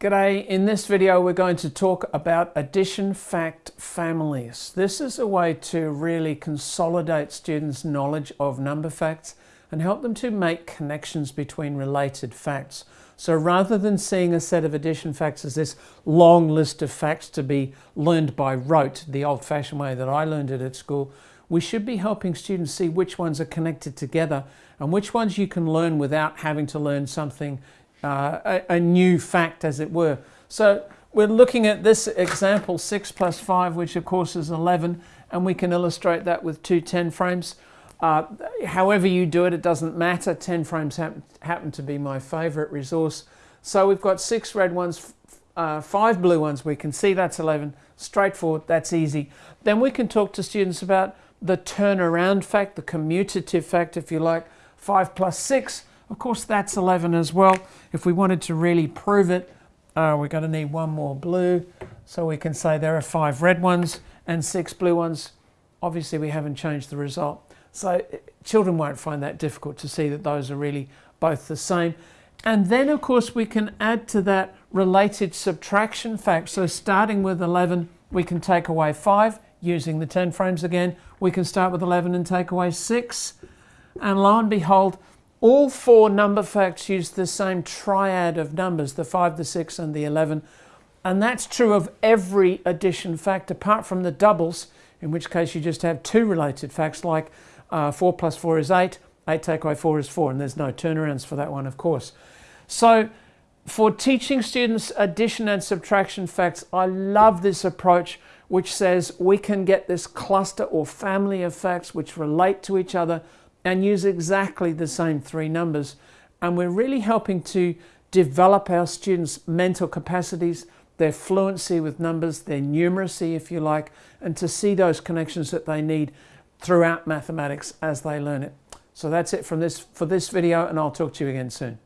G'day, in this video we're going to talk about addition fact families. This is a way to really consolidate students' knowledge of number facts and help them to make connections between related facts. So rather than seeing a set of addition facts as this long list of facts to be learned by rote, the old-fashioned way that I learned it at school, we should be helping students see which ones are connected together and which ones you can learn without having to learn something uh, a, a, new fact, as it were. So we're looking at this example, 6 plus 5, which of course is 11, and we can illustrate that with two 10 frames. Uh, however you do it, it doesn't matter. 10 frames happen, happen to be my favorite resource. So we've got six red ones, uh, five blue ones. We can see that's 11. Straightforward, that's easy. Then we can talk to students about the turnaround fact, the commutative fact, if you like. 5 plus 6 of course, that's 11 as well. If we wanted to really prove it, uh, we're going to need one more blue. So we can say there are five red ones and six blue ones. Obviously, we haven't changed the result. So uh, children won't find that difficult to see that those are really both the same. And then, of course, we can add to that related subtraction fact. So starting with 11, we can take away 5 using the 10 frames again. We can start with 11 and take away 6. And lo and behold, all four number facts use the same triad of numbers, the 5, the 6 and the 11. And that's true of every addition fact apart from the doubles, in which case you just have two related facts like uh, 4 plus 4 is 8, 8 take away 4 is 4, and there's no turnarounds for that one, of course. So for teaching students addition and subtraction facts, I love this approach which says we can get this cluster or family of facts which relate to each other and use exactly the same three numbers. And we're really helping to develop our students' mental capacities, their fluency with numbers, their numeracy, if you like, and to see those connections that they need throughout mathematics as they learn it. So that's it from this for this video, and I'll talk to you again soon.